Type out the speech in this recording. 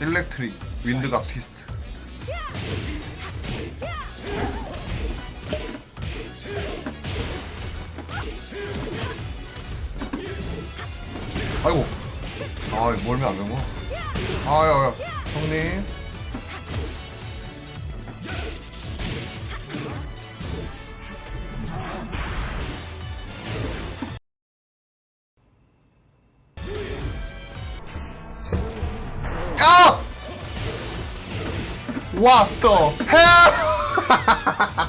일렉트릭 윈드가 피스트. 아이고. 아 몰면 안 되고. 아야. 형님 What?